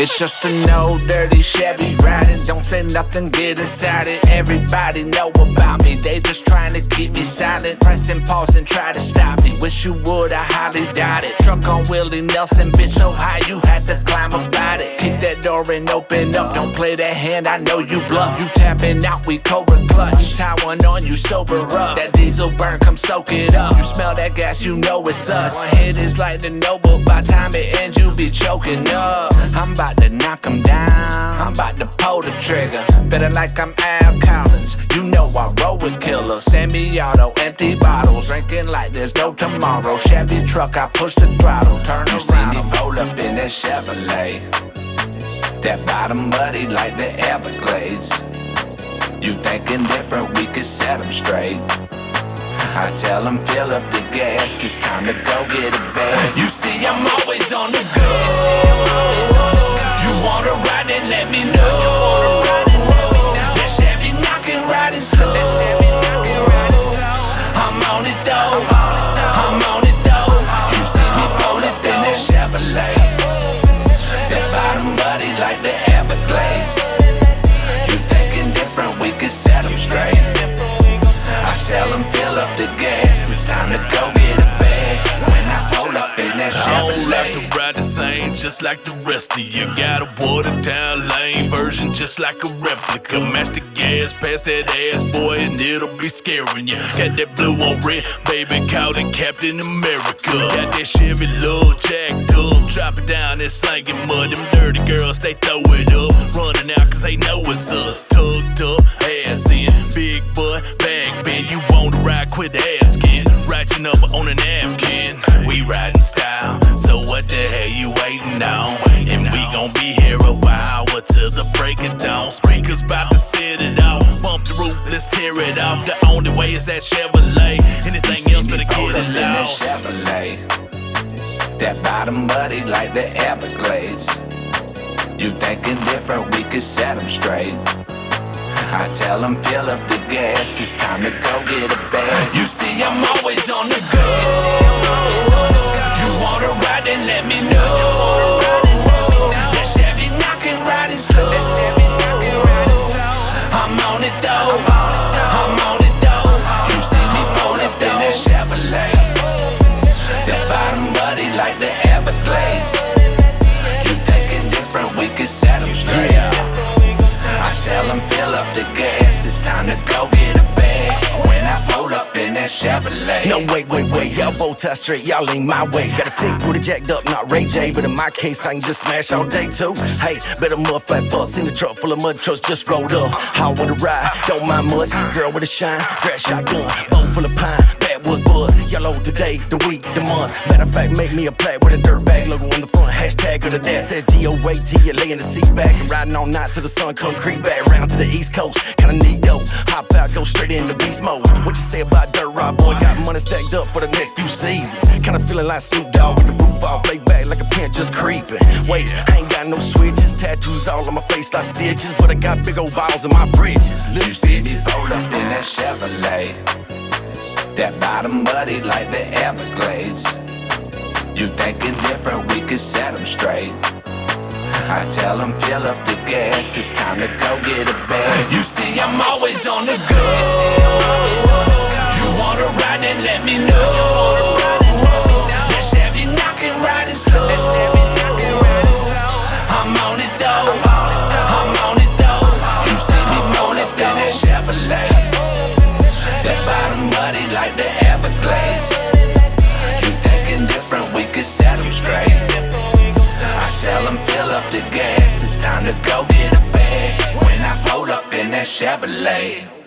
It's just an old dirty Chevy riding. Don't say nothing, get inside it. Everybody know about me. They just trying to keep me silent. Pressing pause and try to stop me. Wish you would, I highly doubt it. Truck on Willie Nelson, bitch, so high you had to climb about it. Kick that door and open up. Don't play that hand, I know you bluff. You tapping out, we cobra clutch. Tie one on you, sober up. That diesel burn, come soak it up. You smell that gas, you know it's us. One hit is like the noble. By time it ends, you be choking up. I'm about to knock 'em down. I'm about to pull the trigger. Feeling like I'm Al Collins. You know I roll with killers. Semi-auto, empty bottles. Drinking like there's no tomorrow. Chevy truck, I push the throttle. Turn you around. see me roll up in that Chevrolet. That bottom muddy like the Everglades. You thinking different, we could set 'em straight. I tell 'em fill up the gas, it's time to go get a bag. You see, I'm always on the go. Wanna ride, then let me know. Just like the rest of you. Got a watered down lame version, just like a replica. Match the gas, pass that ass, boy, and it'll be scaring you. Got that blue on red, baby, called it Captain America. Got that Chevy little jacked up, drop it down and slanging mud. Them dirty girls, they throw it up, running out cause they know it's us. Tucked up, ass in, big butt, back bend. You wanna ride, quit asking. Write your number on a napkin. We riding style, till the break of dawn. Speakers bout to set it off. Bump the roof, let's tear it off. The only way is that Chevrolet. Anything else better get it lost. Chevrolet. That bottom muddy like the Everglades. You thinking different, we could set 'em straight. I tell 'em fill up the gas, it's time to go get a bag. You see, I'm always on the go. On it though. I'm on it though. That Chevrolet. No, wait, wait, wait, y'all both tie straight, y'all ain't my way. Got a thick booty jacked up, not Ray J, but in my case, I can just smash all day too. Hey, better mud flat bus in the truck full of mud trucks just rolled up. I wanna ride, don't mind much. Girl with a shine, grab shotgun, boat full of pine, backwoods bud. Yellow today, the week, the month. Matter of fact, make me a plaque with a dirt bag logo on the front. Hashtag of the dad says G-O-A-T, you lay in the seat back and riding all night till the sun come creep back round to the east coast. Kinda neat dope, straight into beast mode. What you say about dirt ride, boy? Got money stacked up for the next few seasons. Kinda feeling like Snoop Dogg with the roof off, lay back like a pin just creeping. Wait, I ain't got no switches, tattoos all on my face like stitches, but I got big old balls in my britches. You Little see me bitches. roll up in that Chevrolet. That bottom muddy like the Everglades. You thinking different, we could set 'em straight. I tell 'em fill up the gas, it's time to go get a bag. You see, I'm always on the go. You wanna ride, then let me know. It's time to go get a bag. When I pull up in that Chevrolet.